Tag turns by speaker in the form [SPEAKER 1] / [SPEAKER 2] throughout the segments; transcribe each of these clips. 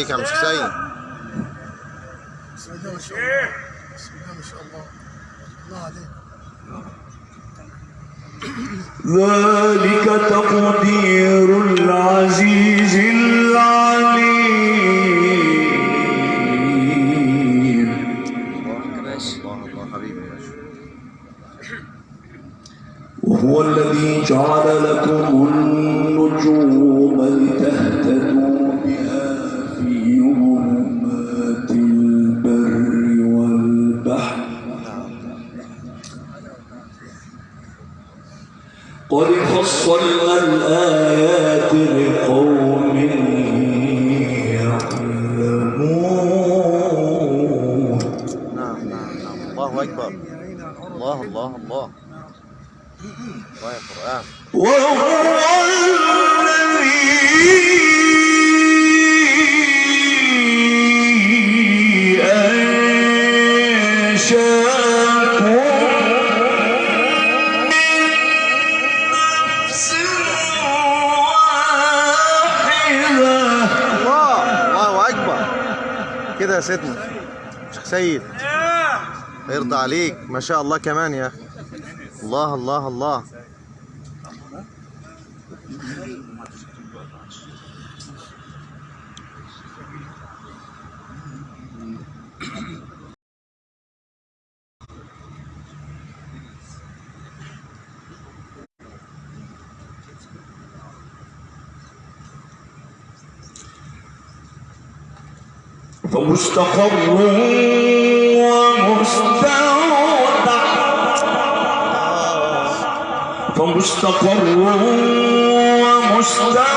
[SPEAKER 1] عليك يا عم حسين.
[SPEAKER 2] بسم الله ما شاء الله. بسم الله ما شاء الله. الله عليك.
[SPEAKER 3] ذلك تقدير العزيز العليم. وهو الذي جعل لكم قد فصلنا الآيات لقوم يعلمون.
[SPEAKER 1] نعم نعم نعم. الله أكبر. الله الله الله. الله يا قرآن عليك. ما شاء الله كمان يا أخي. الله الله الله.
[SPEAKER 3] فمستقر فمستقر ومستودع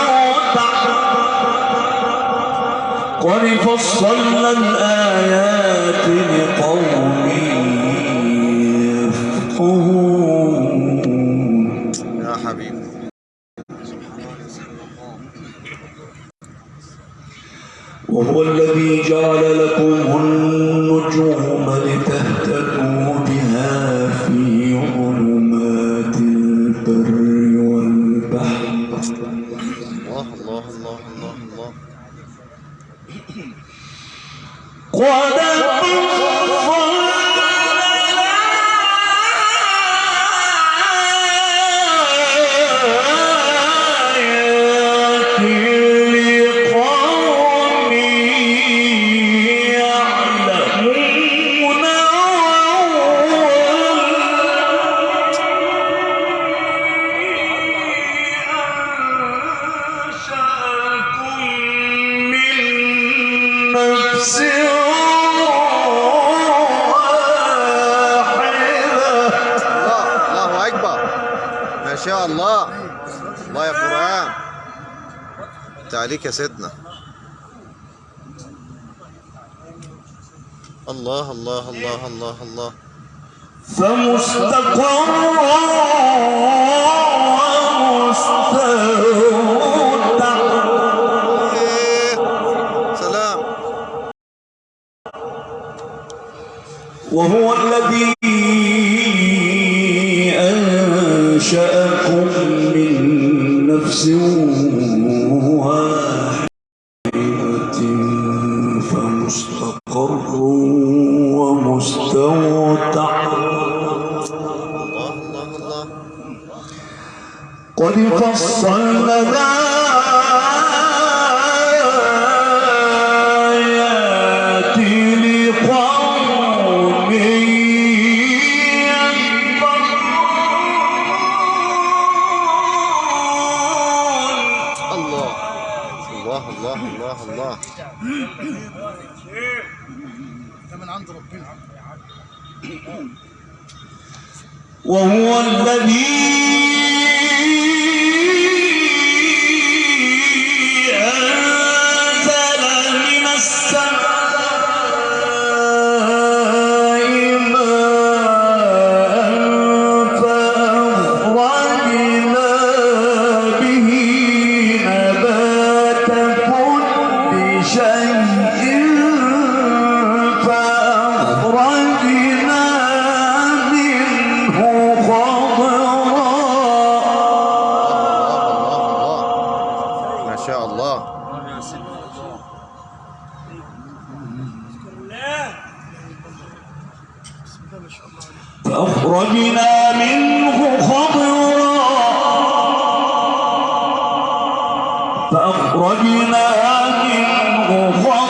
[SPEAKER 3] قد فصلنا الآيات لقوم يفقهون.
[SPEAKER 1] يا حبيبي.
[SPEAKER 3] وهو الذي جعل
[SPEAKER 1] عليك يا سيدنا الله الله الله الله الله
[SPEAKER 3] فمستقر ومستودع
[SPEAKER 1] إيه. سلام
[SPEAKER 3] وهو الذي أنشأكم من نفس قد فصلنا
[SPEAKER 1] الله الله الله الله الله
[SPEAKER 3] وهو الذي فأخرجنا من منه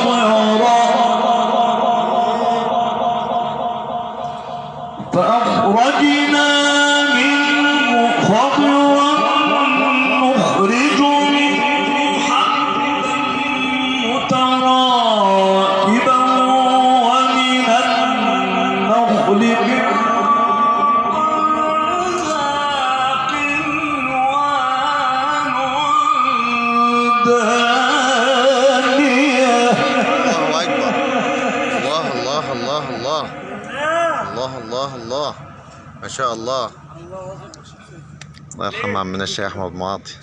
[SPEAKER 3] الحمام من
[SPEAKER 1] الشيخ احمد معاطي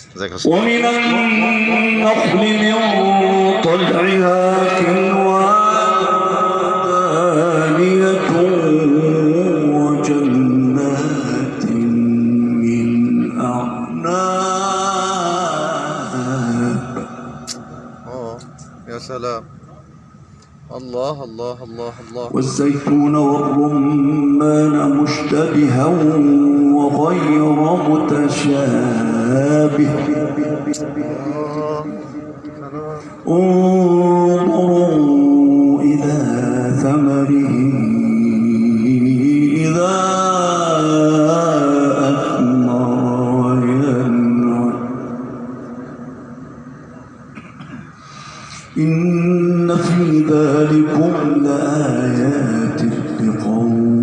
[SPEAKER 3] ومن النخل من طلعها دانية وجنات من أعناب.
[SPEAKER 1] يا سلام. الله الله الله الله.
[SPEAKER 3] والزيتون والرمان مشتبها غير متشابه. انظروا إلى ثمره إذا أثمر وينعم. إن في ذلكم لآيات لقوم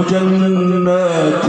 [SPEAKER 3] وجنات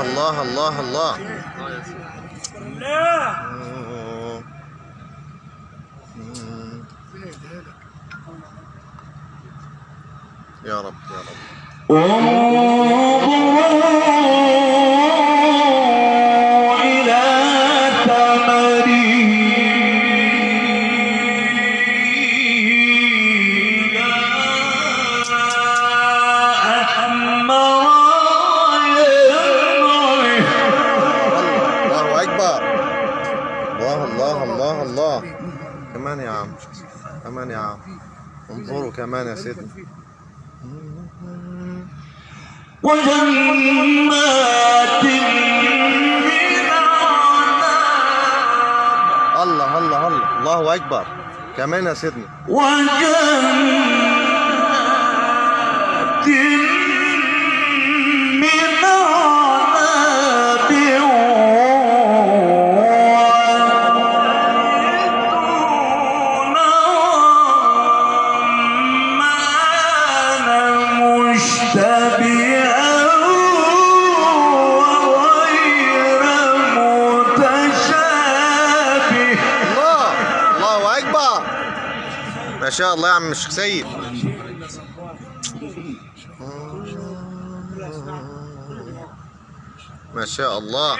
[SPEAKER 1] الله الله الله الله.
[SPEAKER 2] الله.
[SPEAKER 1] يا رب يا رب. كمان يا سيدنا
[SPEAKER 3] وجنات
[SPEAKER 1] الله الله الله. الله أكبر. كمان يا سيدنا.
[SPEAKER 3] وجنات
[SPEAKER 1] الله يا عم الشيخ سيد ما شاء الله.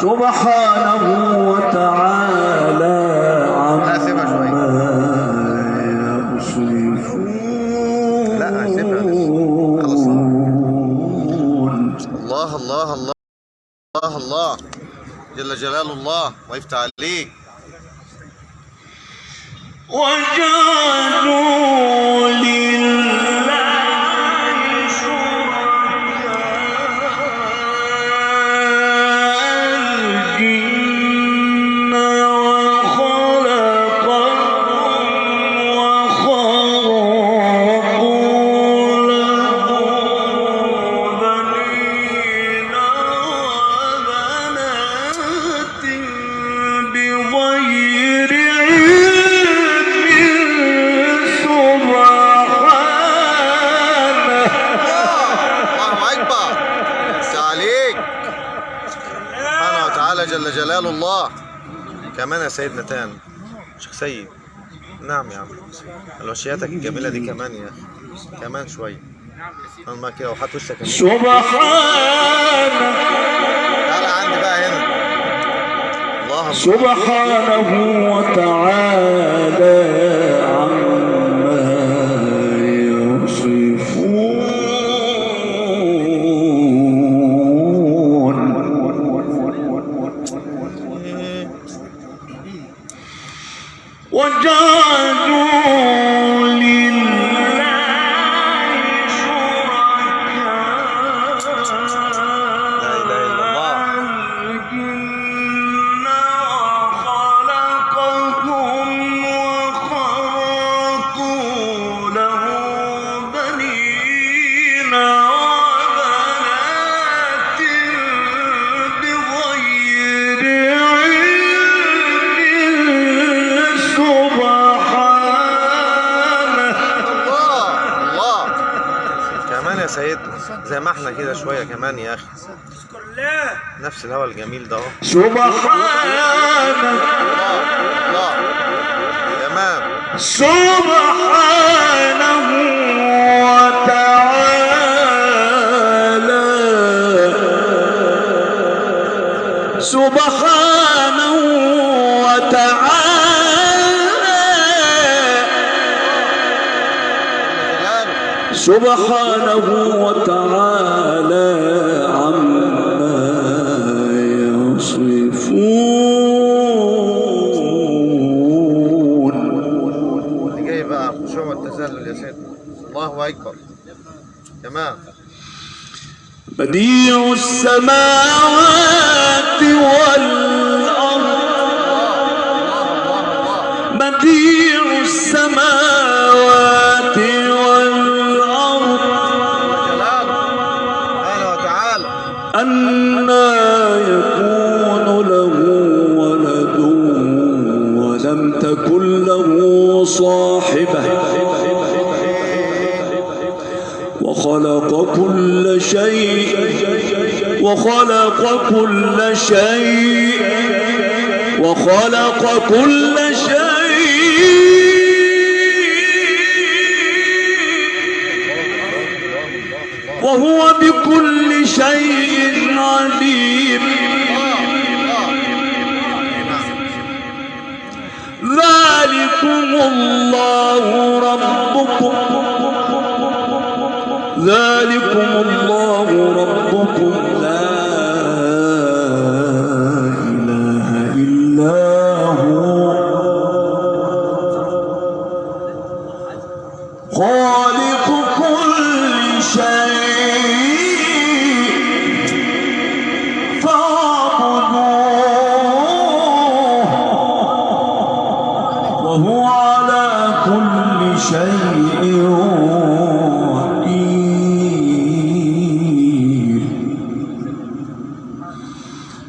[SPEAKER 3] سبحانه وتعالى. عما
[SPEAKER 1] لا،. خلاص. الله الله الله الله الله جل جلال الله ويفتح كمان يا سيدنا تاني شيخ سيد. نعم يا عم. الوشياتك الجميلة دي كمان يا أخي. كمان شوية. ما كده وحط وشك هنا.
[SPEAKER 3] سبحانه
[SPEAKER 1] تعالى عندي بقى هنا. الله
[SPEAKER 3] سبحانه وتعالى.
[SPEAKER 1] كده شوية كمان يا أخي. اذكر الله نفس الهوا الجميل ده أهو.
[SPEAKER 3] سبحانك
[SPEAKER 1] الله. تمام
[SPEAKER 3] سبحانه وتعالى سبحانه وتعالى
[SPEAKER 1] سبحانه وتعالى. الله أكبر تمام.
[SPEAKER 3] بديع السماوات والأرض. خَلَقَ كل شيء وخلق كل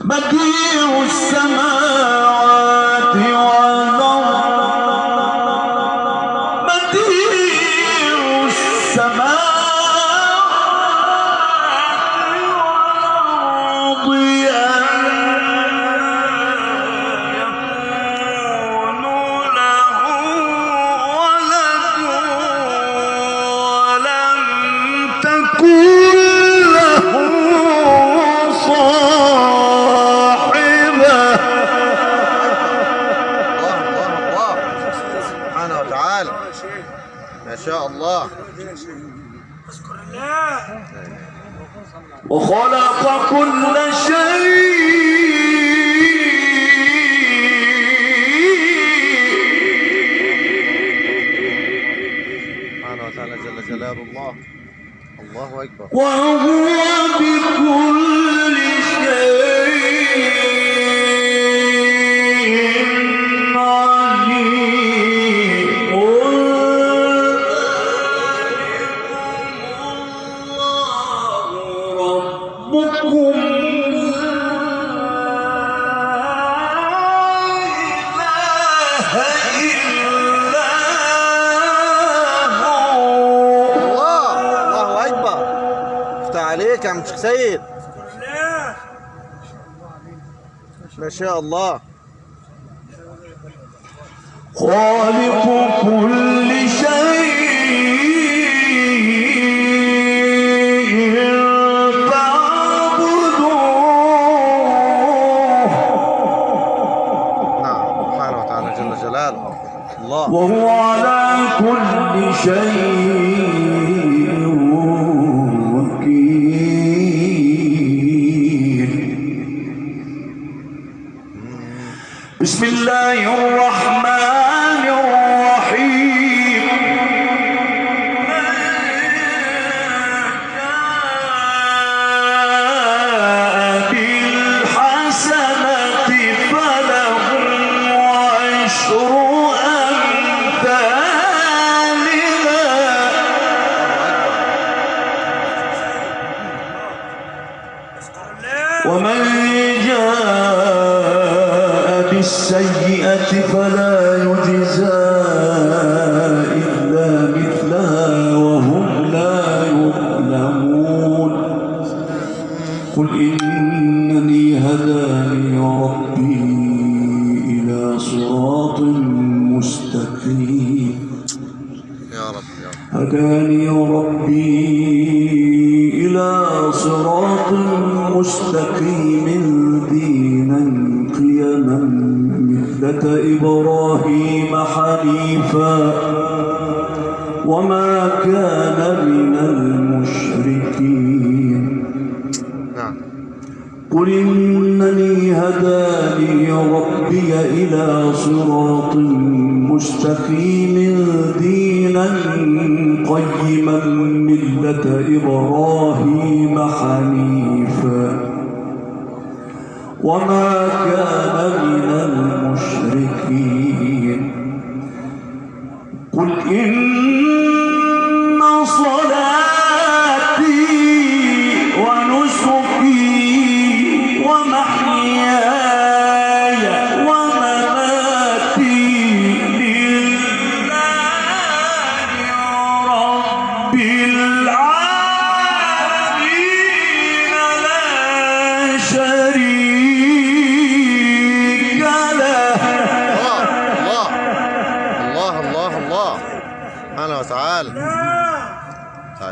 [SPEAKER 3] بديع السماوات.
[SPEAKER 1] الله أكبر.
[SPEAKER 3] وهو بكل
[SPEAKER 1] ما شاء الله.
[SPEAKER 3] خالق كل شيء فاعبدوه
[SPEAKER 1] نعم سبحانه وتعالى جل جلاله. الله.
[SPEAKER 3] وهو على كل شيء إبراهيم حنيفا وما كان من المشركين. نعم. قل إنني هداني ربي إلى صراط مستقيم دينا قيما ملة إبراهيم حنيفا. وما كان من المشركين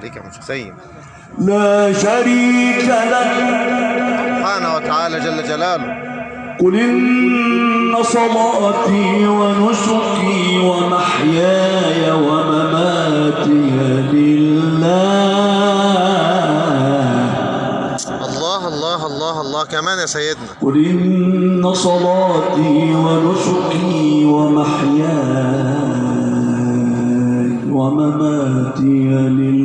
[SPEAKER 4] تعاليك يا سيد
[SPEAKER 3] لا شريك له
[SPEAKER 4] سبحانه وتعالى جل جلاله.
[SPEAKER 3] قل إن صلاتي ونسكي ومحياي ومماتي لله.
[SPEAKER 4] الله الله الله الله. كمان يا سيدنا.
[SPEAKER 3] قل إن صلاتي ونسكي ومحياي ومماتي لله.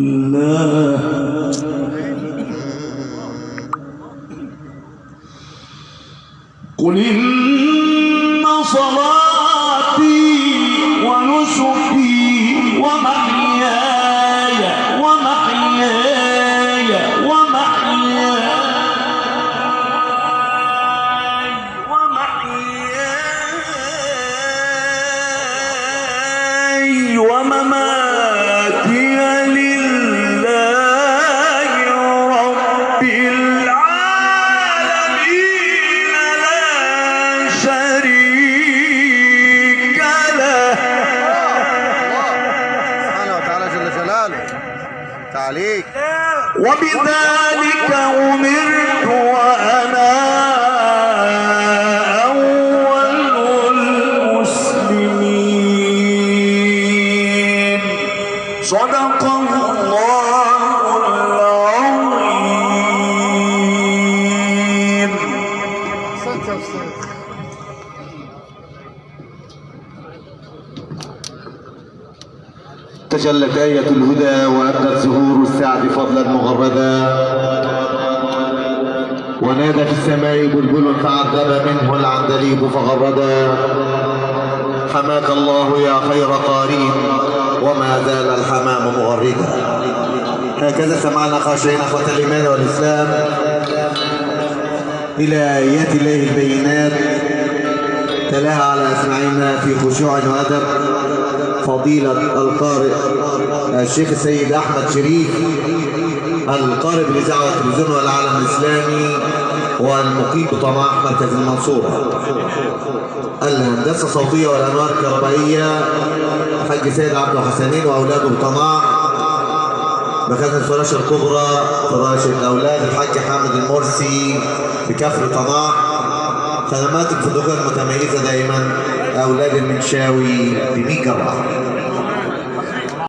[SPEAKER 4] تعاليك
[SPEAKER 3] وبذلك أمرت وأنا أول المسلمين. صدق الله العظيم.
[SPEAKER 1] تجلت آية مغردا ونادى في السماء بلبل فعذب منه العندليب فغردا حماك الله يا خير قارين وما زال الحمام مغردا. هكذا سمعنا خاشعين اخوة الإيمان والإسلام. إلى آيات الله البينات تلاها على أسماعنا في خشوع وأدب. فضيلة القارئ الشيخ السيد أحمد شريف القارئ بالاذاعه والتلفزيون والعالم الإسلامي والمقيم بطماح مركز المنصوره الهندسة الصوتية والأنوار الكهربائية الحاج سيد عبد الحسنين وأولاده بطماح مكان الفراشة الكبرى فراشة أولاد الحاج حامد المرسي بكفر طماح خدمات الفندقية المتميزة دائما أولاد المنشاوي بميجا